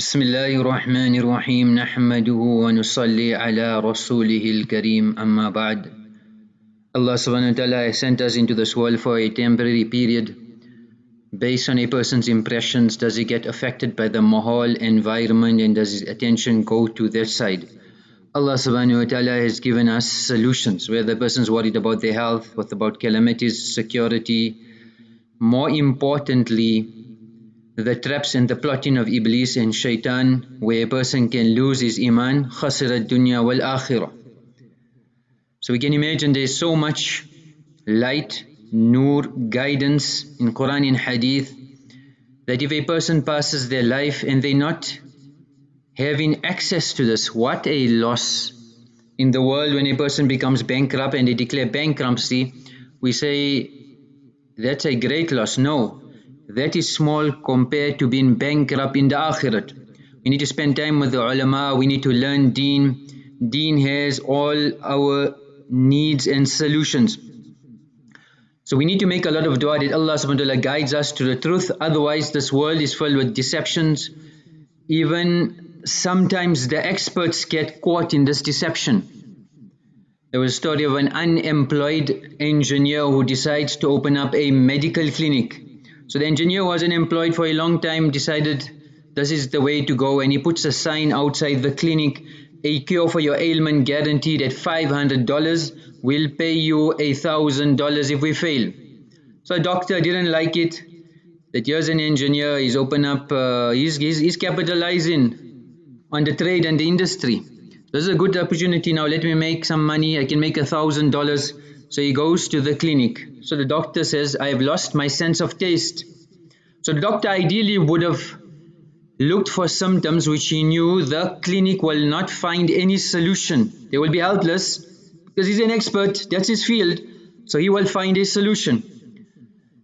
بسم الله الرحمن الرحيم نحمده ونصلي على رسوله الكريم أما بعد Allah subhanahu wa ta'ala has sent us into this world for a temporary period. Based on a person's impressions, does he get affected by the mahal environment and does his attention go to that side? Allah subhanahu wa ta'ala has given us solutions. Whether the person's worried about their health, what about calamities, security. More importantly, the traps and the plotting of Iblis and Shaitan where a person can lose his iman dunya wal akhirah. So we can imagine there's so much light nur guidance in Quran and Hadith that if a person passes their life and they're not having access to this what a loss. In the world when a person becomes bankrupt and they declare bankruptcy we say that's a great loss. No that is small compared to being bankrupt in the akhirat. We need to spend time with the ulama, we need to learn deen. Deen has all our needs and solutions. So we need to make a lot of dua that Allah subhanahu wa ta'ala guides us to the truth. Otherwise this world is filled with deceptions. Even sometimes the experts get caught in this deception. There was a story of an unemployed engineer who decides to open up a medical clinic so the engineer wasn't employed for a long time, decided this is the way to go and he puts a sign outside the clinic, a cure for your ailment guaranteed at $500, we'll pay you a thousand dollars if we fail. So a doctor didn't like it, that here's an engineer, he's open up, uh, he's, he's, he's capitalizing on the trade and the industry. This is a good opportunity now, let me make some money, I can make a thousand dollars so he goes to the clinic. So the doctor says, I have lost my sense of taste. So the doctor ideally would have looked for symptoms which he knew the clinic will not find any solution. They will be helpless because he's an expert, that's his field. So he will find a solution.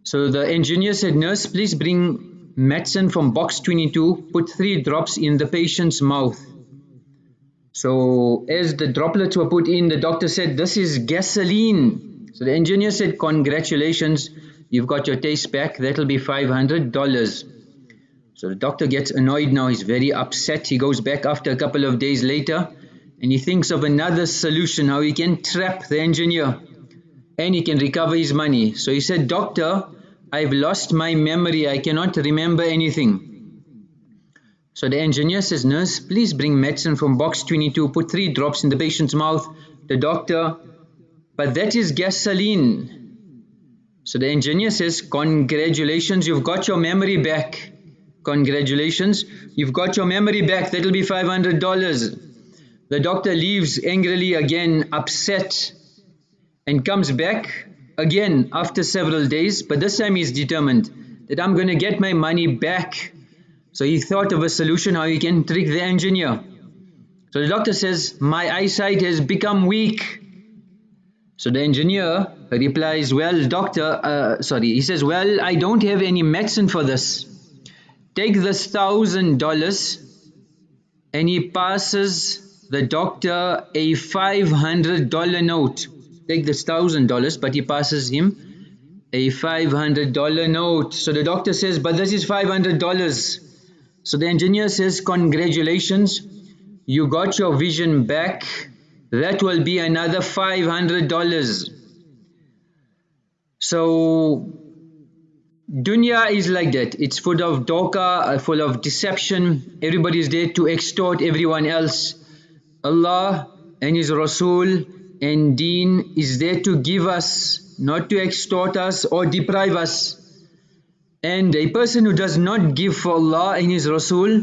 So the engineer said, nurse, please bring medicine from box 22, put three drops in the patient's mouth. So as the droplets were put in, the doctor said, this is gasoline. So the engineer said, congratulations, you've got your taste back, that'll be $500. So the doctor gets annoyed now, he's very upset. He goes back after a couple of days later and he thinks of another solution, how he can trap the engineer and he can recover his money. So he said, doctor, I've lost my memory, I cannot remember anything. So the engineer says, nurse, please bring medicine from box 22, put three drops in the patient's mouth. The doctor, but that is gasoline. So the engineer says, congratulations, you've got your memory back. Congratulations, you've got your memory back, that'll be $500. The doctor leaves angrily again, upset, and comes back again after several days, but this time he's determined that I'm going to get my money back so he thought of a solution how he can trick the engineer. So the doctor says, my eyesight has become weak. So the engineer replies, well doctor, uh, sorry, he says, well I don't have any medicine for this. Take this thousand dollars and he passes the doctor a $500 note. Take this thousand dollars but he passes him a $500 note. So the doctor says, but this is $500. So the engineer says, congratulations, you got your vision back. That will be another $500. So dunya is like that. It's full of doka, uh, full of deception. Everybody is there to extort everyone else. Allah and His Rasul and Deen is there to give us, not to extort us or deprive us. And a person who does not give for Allah and His Rasul,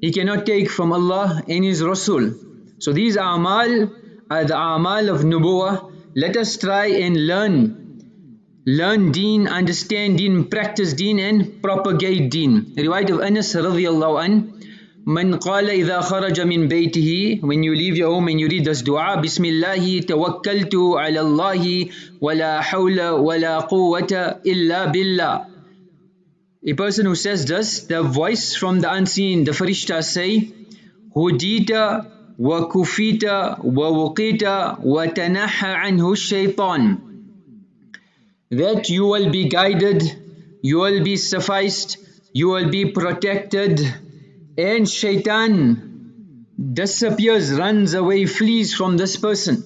he cannot take from Allah and His Rasul. So these amal are the amal of nubuwah. Let us try and learn. Learn deen, understand deen, practice deen and propagate deen. The riwayat of Anas radiallahu an, من قال إذا خرج من بيته when you leave your home and you read this dua بسم الله توكلت على الله ولا حول ولا قوة إلا بالله a person who says this, the voice from the unseen, the farishta say, Hudita wa kufita wa wuqita wa tanaha anhu shaitan. That you will be guided, you will be sufficed, you will be protected, and shaitan disappears, runs away, flees from this person.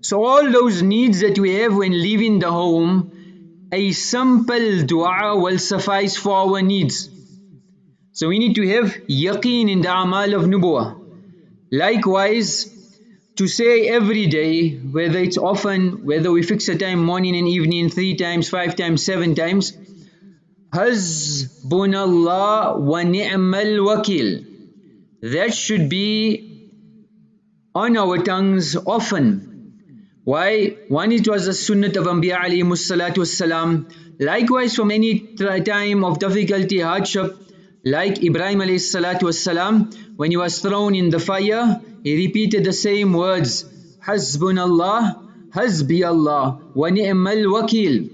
So all those needs that we have when leaving the home, a simple dua will suffice for our needs. So we need to have yaqeen in the amal of nubuwah. Likewise, to say every day, whether it's often, whether we fix a time morning and evening, three times, five times, seven times, Hasbunallah wa ni'mal wakil. That should be on our tongues often. Why? One, it was the sunnah of Anbiya alayhi salatu wasalam. Likewise, from any time of difficulty, hardship, like Ibrahim alayhi salatu wasalam, when he was thrown in the fire, he repeated the same words, Hasbunallah, Hasbi Allah, wa ni'mal wakil.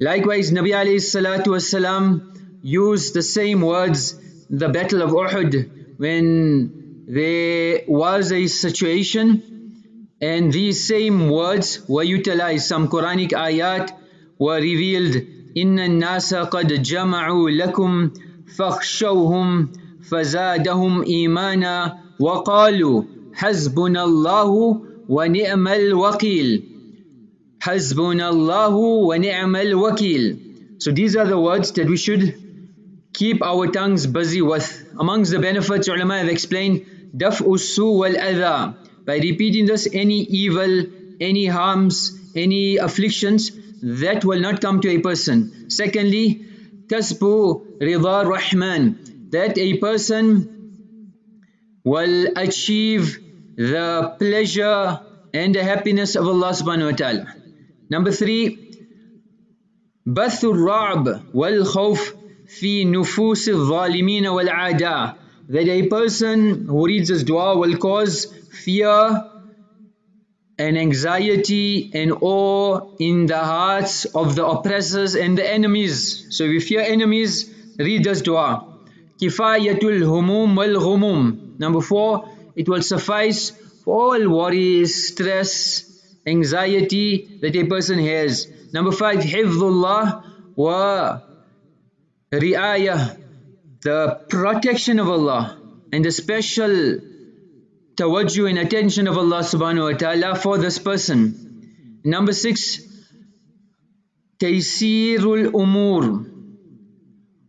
Likewise, Nabi alayhi salatu wasalam used the same words, the battle of Uhud, when there was a situation and these same words were utilized. Some Quranic ayat were revealed, إِنَّ النَّاسَ قَدْ جَمَعُوا لَكُمْ فَاخْشَوْهُمْ فَزَادَهُمْ إِيمَانًا وقالوا حسبنا الله ونعم الوكيل حسبنا الله ونعم الوكيل So these are the words that we should keep our tongues busy with. Amongst the benefits, ulama have explained, دفع السوء والأذى. by repeating this any evil any harms any afflictions that will not come to a person. Secondly kasbu rida rahman that a person will achieve the pleasure and the happiness of Allah subhanahu wa ta'ala. Number 3 bathur raab wal khawf fi nufus al-zalimin wal 'ada that a person who reads this dua will cause fear and anxiety and awe in the hearts of the oppressors and the enemies. So if you fear enemies, read this dua. Kifayatul humum wal ghumum. Number four, it will suffice for all worries, stress, anxiety that a person has. Number five, hifdullah wa ri'ayah, the protection of Allah and the special tawajjuh and attention of Allah subhanahu wa ta'ala for this person. Number six, taysirul umur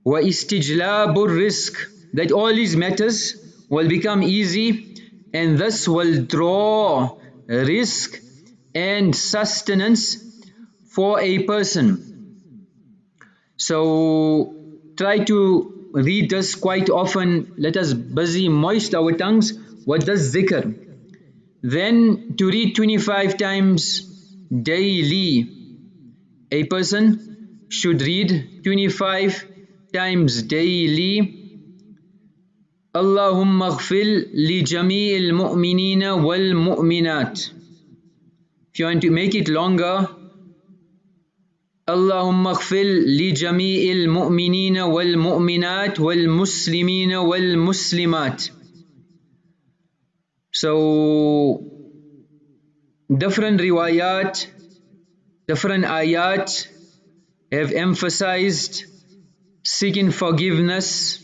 wa istijlabur rizq, that all these matters will become easy and this will draw rizq and sustenance for a person. So try to read this quite often. Let us busy moist our tongues with this zikr. Then to read 25 times daily. A person should read 25 times daily اللهم اغفر لجميع المؤمنين والمؤمنات If you want to make it longer اللهم اغفر لجميع المؤمنين والمؤمنات والمسلمين والمسلمات So different riwayat, different ayat have emphasized seeking forgiveness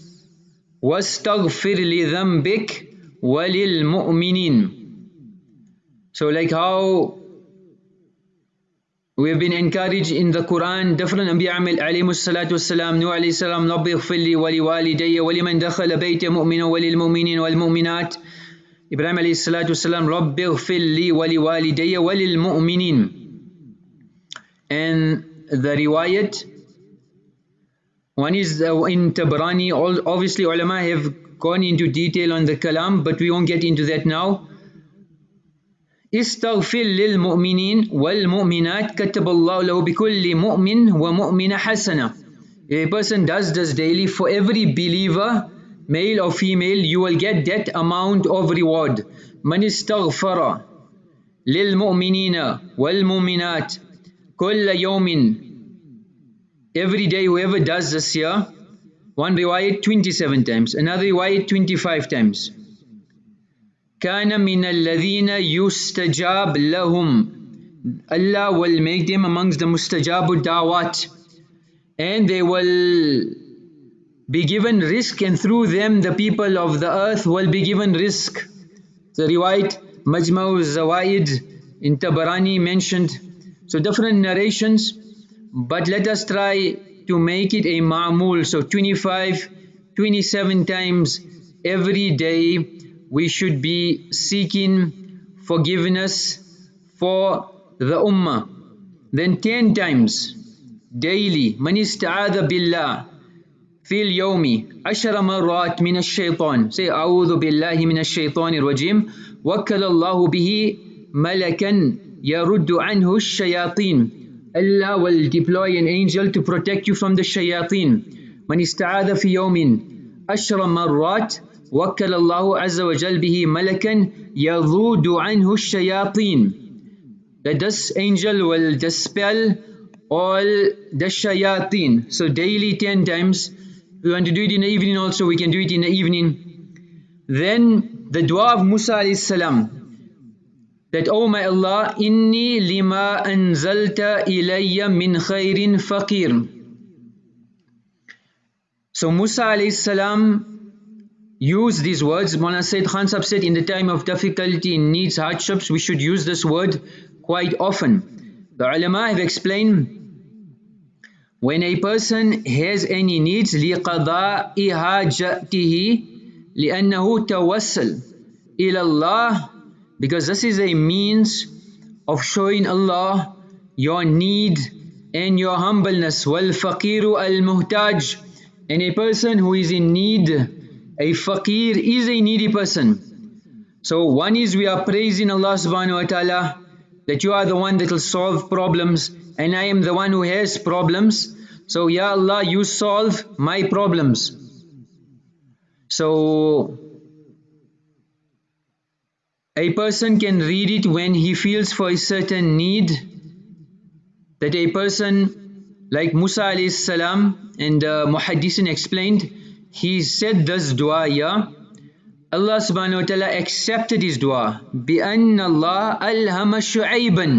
واستغفر لذنبك وللمؤمنين so like how we have been encouraged in the Quran different Anbiya عليهم الصلاة والسلام نوح عليه السلام رب اغفر لي ولوالدي ولمن دخل بيت مؤمنا وللمؤمنين والمؤمنات إبراهيم عليه الصلاة والسلام رب اغفر لي ولوالدي وللمؤمنين and the riwayat One is in Tabrani, obviously ulama have gone into detail on the kalam, but we won't get into that now. استغفر للمؤمنين والمؤمنات كتب الله له بكل مؤمن ومؤمنة حسنة If a person does this daily for every believer, male or female, you will get that amount of reward. من استغفر للمؤمنين والمؤمنات كل يوم every day whoever does this here one riwayat 27 times another riwayat 25 times كان من الذين يستجاب لهم Allah will make them amongst the mustajabu dawat and they will be given rizq and through them the people of the earth will be given rizq. The riwayat Majma'u Zawaid in Tabarani mentioned. So different narrations but let us try to make it a ma'mul. So 25, 27 times every day we should be seeking forgiveness for the ummah. Then 10 times daily من استعاذ بالله في اليوم عشر مرات من الشيطان say أعوذ بالله من الشيطان الرجيم وكل الله به ملكا يرد عنه الشياطين Allah will deploy an angel to protect you from the shayateen من استعاذ في يوم عشر مرات وكل الله عز وجل به ملكا يذود عنه الشياطين that this angel will dispel all the shayateen so daily 10 times we want to do it in the evening also we can do it in the evening then the dua of Musa alayhi salam that oh my Allah inni lima anzalta ilayya min khairin faqir so Musa alayhi salam used these words Mawlana Sayyid Khan said in the time of difficulty needs hardships we should use this word quite often the ulama have explained when a person has any needs لقضاء حاجته لأنه توسل إلى الله because this is a means of showing Allah your need and your humbleness والفقير المحتاج and a person who is in need a faqir is a needy person so one is we are praising Allah subhanahu wa ta'ala that you are the one that will solve problems and I am the one who has problems. So, Ya Allah, you solve my problems. So, a person can read it when he feels for a certain need. That a person like Musa alayhi salam and uh, Muhaddisin explained, he said this dua. Allah subhanahu wa ta'ala accepted his dua. بِأَنَّ اللَّهَ أَلْهَمَ شُعَيْبًا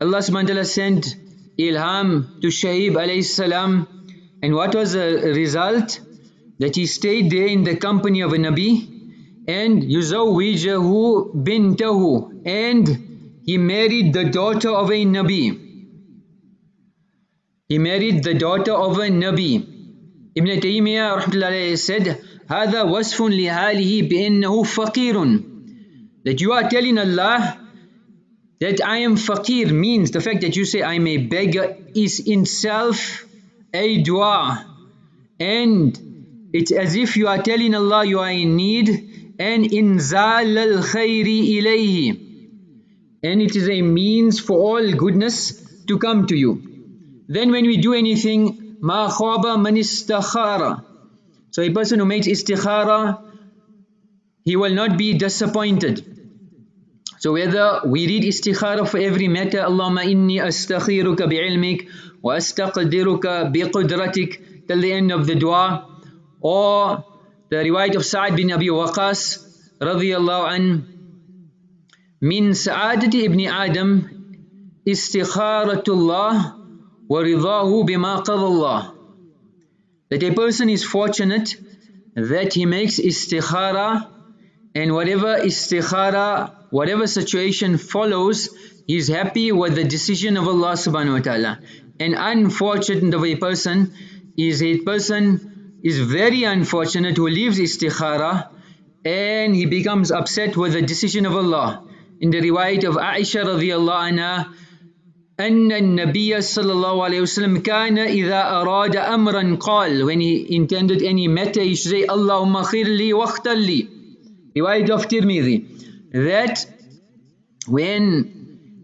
Allah subhanahu wa ta'ala sent ilham to Shuaib alayhi salam. And what was the result? That he stayed there in the company of a Nabi and Yuzawijahu bintahu and he married the daughter of a Nabi. He married the daughter of a Nabi. Ibn Taymiyyah rahmatullahi said, هذا وصف لحاله بأنه فقير that you are telling Allah that I am faqir means the fact that you say I'm a beggar is in itself a dua and it's as if you are telling Allah you are in need and inzal al khayri ilayhi and it is a means for all goodness to come to you then when we do anything ma khaba man istakhara so a person who makes istikhara he will not be disappointed so whether we read istikhara for every matter, Allahumma inni astakhiruka bi'ilmik wa astaqdiruka biqudratik till the end of the dua, or the riwayat of Sa'ad bin Abi Waqas radiyallahu an min sa'adati ibn Adam istikharatullah ridahu bima qadallah that a person is fortunate that he makes istikhara and whatever istikhara whatever situation follows, he is happy with the decision of Allah subhanahu wa ta'ala. And unfortunate of a person is a person is very unfortunate who leaves istikhara and he becomes upset with the decision of Allah. In the riwayat of Aisha radiallahu anha, أن النبي صلى الله عليه وسلم كان إذا أراد أمرا قال when he intended any matter he should say اللهم خير لي واختر لي riwayat of Tirmidhi that when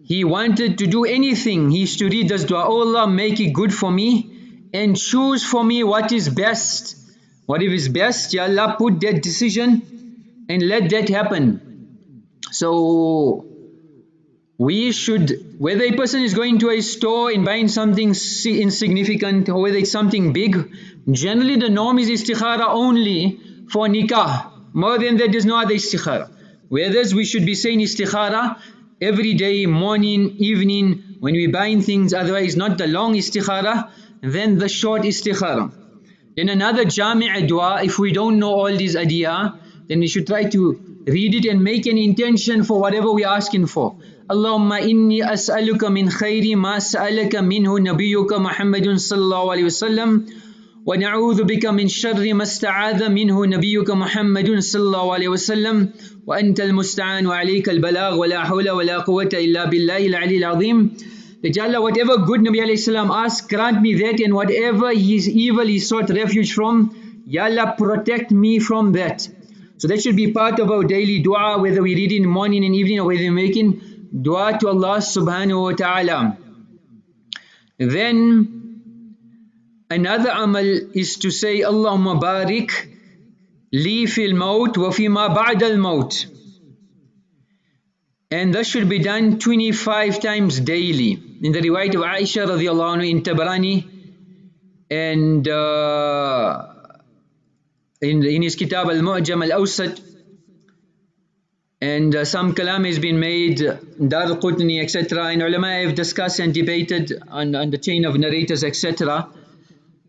he wanted to do anything, he used to read this dua, oh Allah, make it good for me and choose for me what is best. What if is best? Ya Allah, put that decision and let that happen. So, we should, whether a person is going to a store and buying something insignificant or whether it's something big, generally the norm is istikhara only for nikah. More than that, there's no other istikhara. Whereas we should be saying istikhara every day, morning, evening, when we buying things, otherwise not the long istikhara, then the short istikhara. Then another jami'a dua, if we don't know all these adiyah, then we should try to read it and make an intention for whatever we're asking for. Allahumma inni as'aluka min khayri ma sa'alaka minhu nabiyyuka Muhammadun sallallahu alayhi wasallam wa na'udhu bika min sharri ma sta'adha minhu nabiyyuka Muhammadun sallallahu alayhi wasallam wa anta al-musta'an wa alayka al-balagh wa la hawla wa la quwwata illa billahi al-ali al-azim Allah, whatever good Nabi alayhi salam asked, grant me that, and whatever his evil he sought refuge from, Ya Allah, protect me from that. So that should be part of our daily dua, whether we read in the morning and evening or whether we're making dua to Allah subhanahu wa ta'ala. Then another amal is to say, Allahumma barik li fil maut wa fima ba'da al maut. And that should be done 25 times daily. In the riwayat of Aisha radiallahu anhu in Tabarani and uh, in, his kitab Al-Mu'jam Al-Awsat and uh, some kalam has been made, Dar Qutni etc. and ulama have discussed and debated on, on the chain of narrators etc.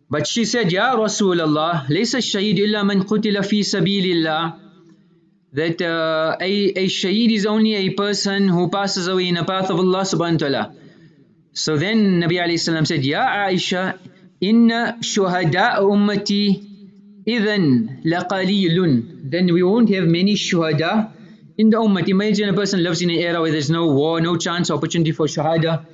But she said, Ya Rasulullah, الشهيد إلا من قتل في سبيل الله that uh, a, a shaheed is only a person who passes away in the path of Allah subhanahu wa ta'ala. So then Nabi alayhi salam said, Ya Aisha, inna shuhada ummati idhan laqalilun. Then we won't have many shuhada in the ummah. Imagine a person lives in an era where there's no war, no chance, opportunity for shahada.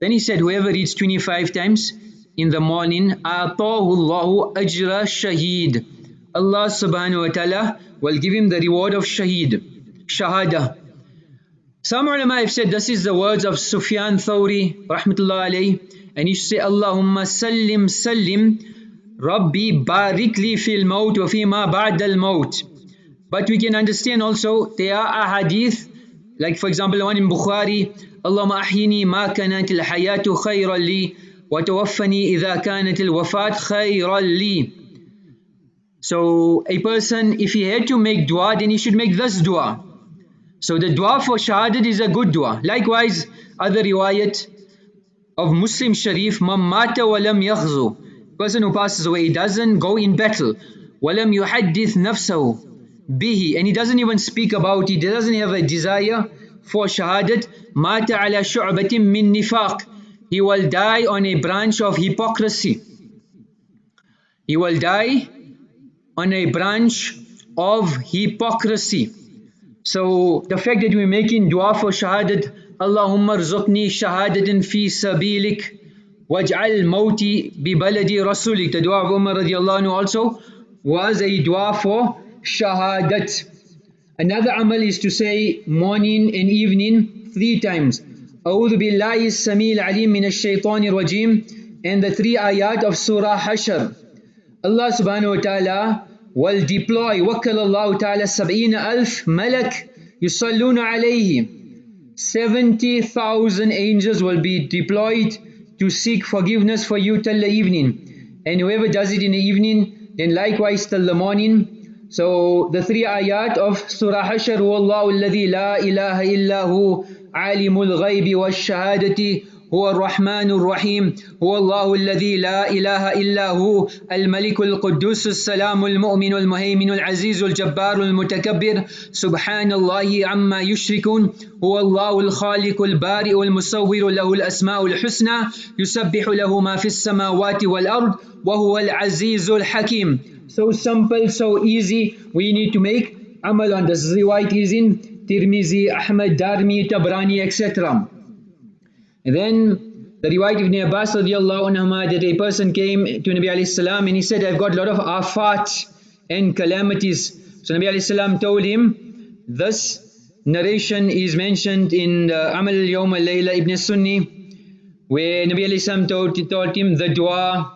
Then he said, whoever reads 25 times in the morning, أَعْطَاهُ اللَّهُ أَجْرَ شَهِيدٍ Allah subhanahu wa ta'ala will give him the reward of shaheed, shahada. Some ulama have said this is the words of Sufyan Thawri, rahmatullah alayhi, and you say, Allahumma sallim sallim, Rabbi barik li fil maut wa fima ba'd al maut. But we can understand also there are ahadith, like for example the one in Bukhari, Allahumma ahyini ma kanat al hayatu khayran li wa tawaffani idha kanat al wafat khayran li. So a person, if he had to make dua, then he should make this dua. So the dua for shahadat is a good dua. Likewise, other riwayat of Muslim Sharif, Mamata walam yaghzu. Person who passes away, he doesn't go in battle. Walam yuhaddith nafsahu bihi. And he doesn't even speak about. He doesn't have a desire for shahadat. Mata ala shu'batin min nifaq. He will die on a branch of hypocrisy. He will die on a branch of hypocrisy. So the fact that we're making dua for shahadat, Allahumma rzuqni shahadatin fi sabilik waj'al mawti bi baladi rasulik. The dua of Umar radiallahu anhu also was a dua for shahadat. Another amal is to say morning and evening three times. أعوذ بالله السميع العليم من الشيطان الرجيم and the three ayat of Surah Hashr. Allah subhanahu wa ta'ala will deploy وكل الله تعالى سبعين ألف ملك يصلون عليه 70,000 angels will be deployed to seek forgiveness for you till the evening. And whoever does it in the evening, then likewise till the morning. So the three ayat of Surah Hashar, Wallahu alladhi la ilaha illahu alimul ghaybi wa shahadati هو الرحمن الرحيم هو الله الذي لا إله إلا هو الملك القدوس السلام المؤمن المهيمن العزيز الجبار المتكبر سبحان الله عما يشركون هو الله الخالق البارئ المصور له الأسماء الحسنى يسبح له ما في السماوات والأرض وهو العزيز الحكيم So simple, so easy. We need to make amal on this. Riwayat is in Tirmizi, Ahmad, Darmi, Tabrani, etc. And then the riwayat Ibn Abbas anhuma that a person came to Nabi alayhi salam and he said, I've got a lot of afat and calamities. So Nabi alayhi salam told him, this narration is mentioned in the Amal Yawm al-Layla Ibn Sunni where Nabi alayhi salam told him the dua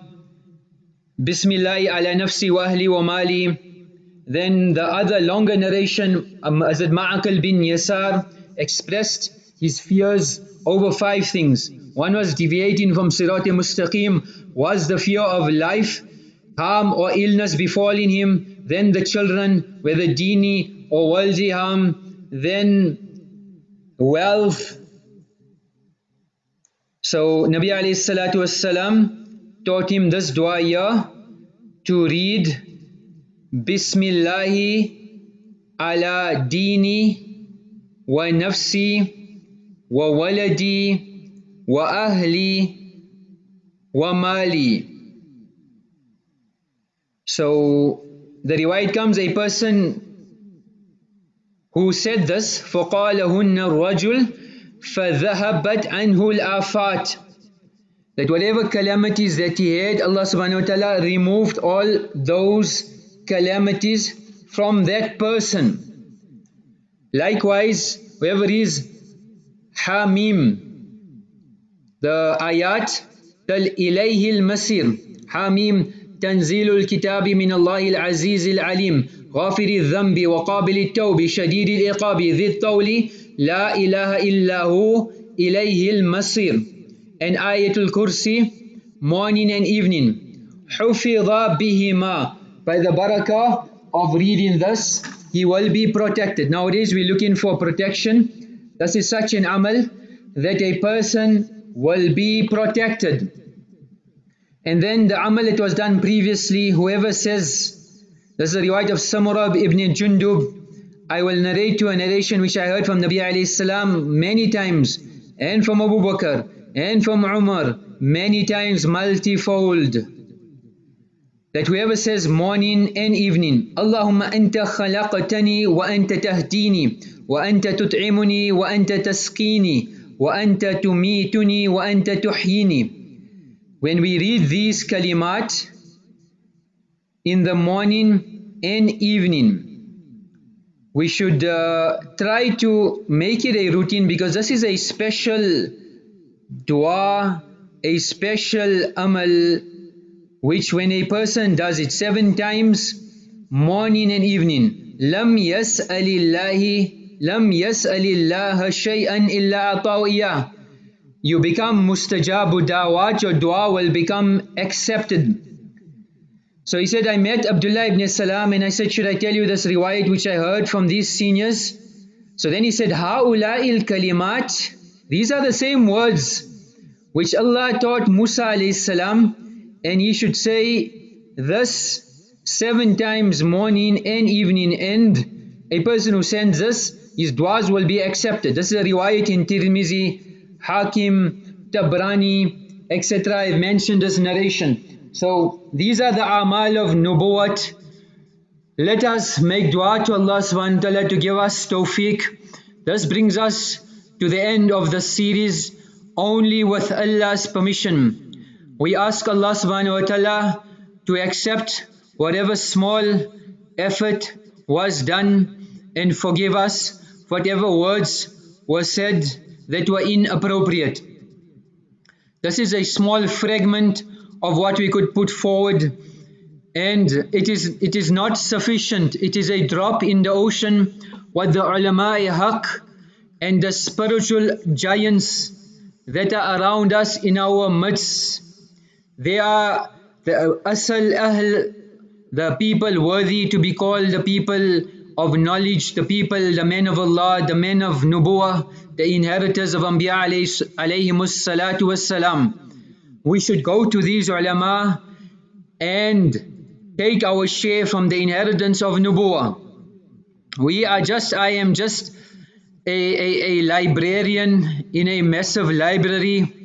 Bismillah ala nafsi wa ahli wa mali then the other longer narration um, Azad Ma'akal bin Yasar expressed his fears over five things. One was deviating from Sirat Mustaqim, was the fear of life, harm or illness befalling him, then the children, whether dini or worldly harm, then wealth. So Nabi alayhi salatu wasalam taught him this dua here to read Bismillahi ala dini wa nafsi wa waladi wa ahli wa mali. So the riwayat comes a person who said this فقالهن الرجل فذهبت عنه الآفات that whatever calamities that he had Allah subhanahu wa ta'ala removed all those calamities from that person likewise whoever is Hamim the ayat تل إليه المسير حميم تنزيل الكتاب من الله العزيز العليم غافر الذنب وقابل التوب شديد العقاب ذي الطول لا إله إلا هو إليه المصير and Ayatul Kursi morning and evening حفظ بهما by the barakah of reading this he will be protected nowadays we're looking for protection this is such an amal that a person will be protected. And then the amal that was done previously. Whoever says this is a riwayat of Samurah ibn Jundub. I will narrate to a narration which I heard from Nabi alayhi salam many times and from Abu Bakr and from Umar many times multifold that whoever says morning and evening Allahumma anta khalaqtani wa anta tahdini wa anta tut'imuni wa anta tasqini wa anta tumituni wa anta tuhyini when we read these kalimat in the morning and evening. We should uh, try to make it a routine because this is a special dua, a special amal which when a person does it seven times, morning and evening, lam yas'alillahi lam yas'alillaha shay'an illa ata'u You become mustajabu dawat, your dua will become accepted. So he said, I met Abdullah ibn Salam and I said, should I tell you this riwayat which I heard from these seniors? So then he said, Ha'ula'il kalimat, these are the same words which Allah taught Musa alayhi salam and he should say this seven times morning and evening and a person who sends this, his du'as will be accepted. This is a riwayat in Tirmizi, Hakim, Tabrani, etc. I've mentioned this narration. So these are the amal of nubuwat. Let us make dua to Allah subhanahu wa ta'ala to give us tawfiq. This brings us to the end of the series only with Allah's permission. We ask Allah subhanahu wa ta'ala to accept whatever small effort was done and forgive us whatever words were said that were inappropriate. This is a small fragment of what we could put forward and it is it is not sufficient it is a drop in the ocean what the ulama haq and the spiritual giants that are around us in our midst they are the asal ahl the people worthy to be called the people of knowledge the people the men of Allah the men of nubuwah the inheritors of anbiya alayhi salatu wassalam we should go to these ulama and take our share from the inheritance of nubuwa. We are just, I am just a, a, a librarian in a massive library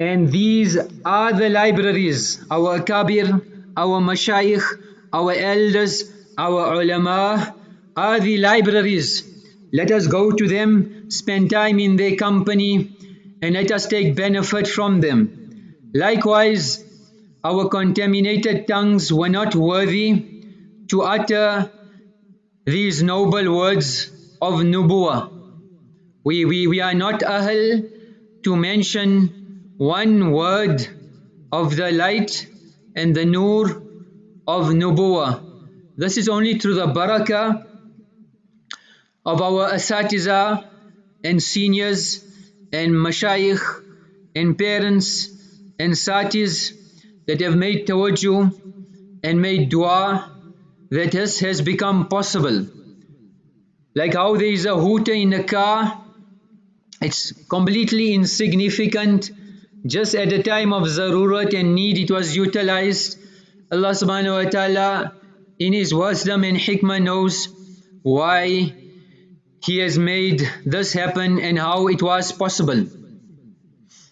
and these are the libraries, our kabir, our mashayikh, our elders, our ulama are the libraries. Let us go to them, spend time in their company and let us take benefit from them. Likewise, our contaminated tongues were not worthy to utter these noble words of nubuwa. We, we, we are not ahl to mention one word of the light and the nur of nubuwa. This is only through the barakah of our asatiza and seniors and mashayikh and parents and satis that have made tawajjuh and made dua that this has become possible. Like how there is a hooter in a car, it's completely insignificant. Just at the time of zarurat and need it was utilized Allah subhanahu wa ta'ala in His wisdom and hikmah knows why He has made this happen and how it was possible.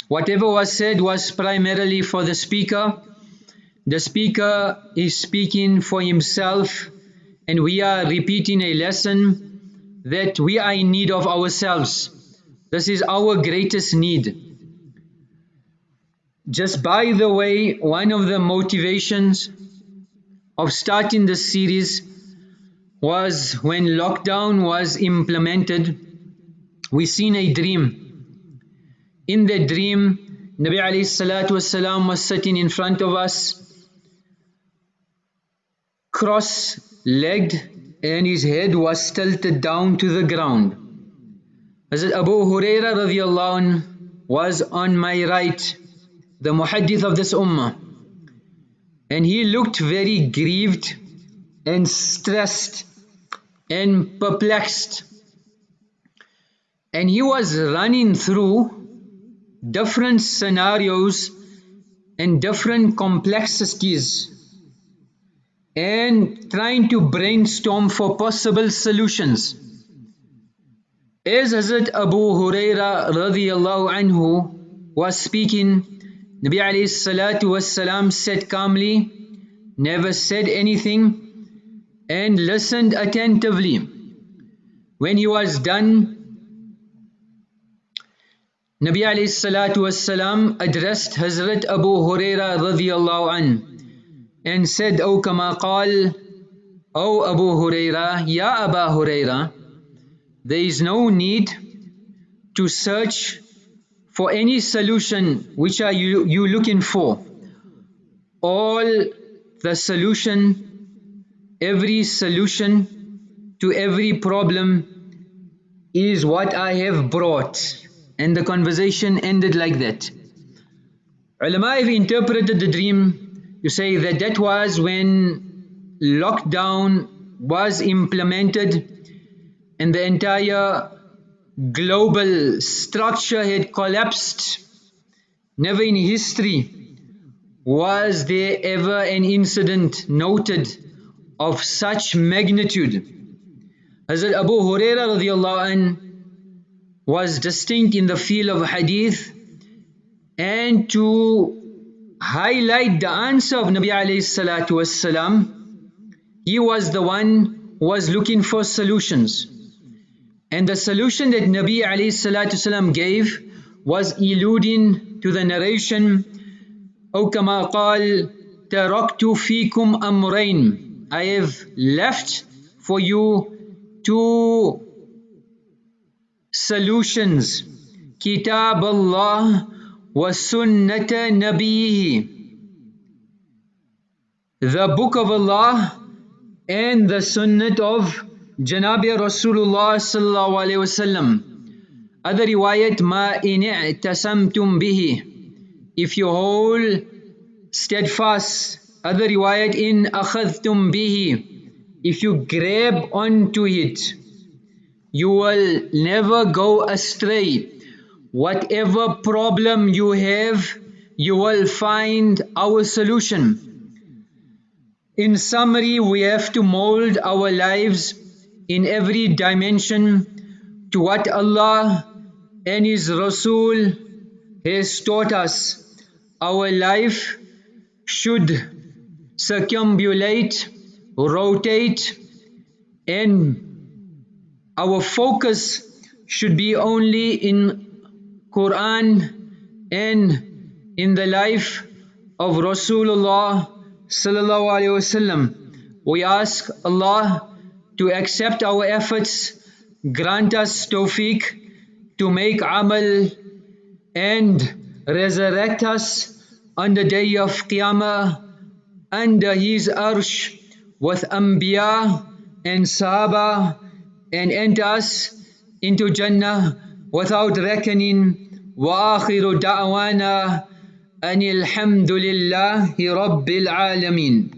Whatever was said was primarily for the speaker. The speaker is speaking for himself and we are repeating a lesson that we are in need of ourselves. This is our greatest need. Just by the way, one of the motivations of starting this series was when lockdown was implemented, we seen a dream in the dream, Nabi alayhi salatu was sitting in front of us, cross-legged and his head was tilted down to the ground. Hazrat Abu Huraira radiallahu was on my right, the muhaddith of this ummah. And he looked very grieved and stressed and perplexed. And he was running through different scenarios and different complexities and trying to brainstorm for possible solutions. As Hazrat Abu Huraira radiallahu anhu was speaking, Nabi alayhi salatu was said calmly, never said anything and listened attentively. When he was done, Nabi alayhi salatu wassalam addressed Hazrat Abu Huraira radiallahu an and said, O kama qal, O Abu Huraira, Ya Aba Huraira, there is no need to search for any solution which are you, you looking for. All the solution, every solution to every problem is what I have brought and the conversation ended like that. Ulama have interpreted the dream to say that that was when lockdown was implemented and the entire global structure had collapsed. Never in history was there ever an incident noted of such magnitude. Hazrat Abu Huraira radiallahu anh was distinct in the field of hadith and to highlight the answer of Nabi alayhi salatu he was the one who was looking for solutions. And the solution that Nabi alayhi salatu wasalam gave was eluding to the narration أو كما قال تركت فيكم أمرين I have left for you two solutions Kitab Allah wa Sunnat Nabihi the book of Allah and the sunnat of Janabi Rasulullah sallallahu alayhi wasallam other riwayat ma in i'tasamtum bihi if you hold steadfast other riwayat in akhadhtum bihi if you grab onto it you will never go astray. Whatever problem you have, you will find our solution. In summary, we have to mold our lives in every dimension to what Allah and His Rasul has taught us. Our life should circumambulate, rotate and our focus should be only in Quran and in the life of Rasulullah sallallahu alaihi wasallam. We ask Allah to accept our efforts, grant us tawfiq to make amal and resurrect us on the day of Qiyamah under His arsh with Anbiya and Sahaba and enter us into Jannah without reckoning. وآخر دعوانا أن الحمد لله رب العالمين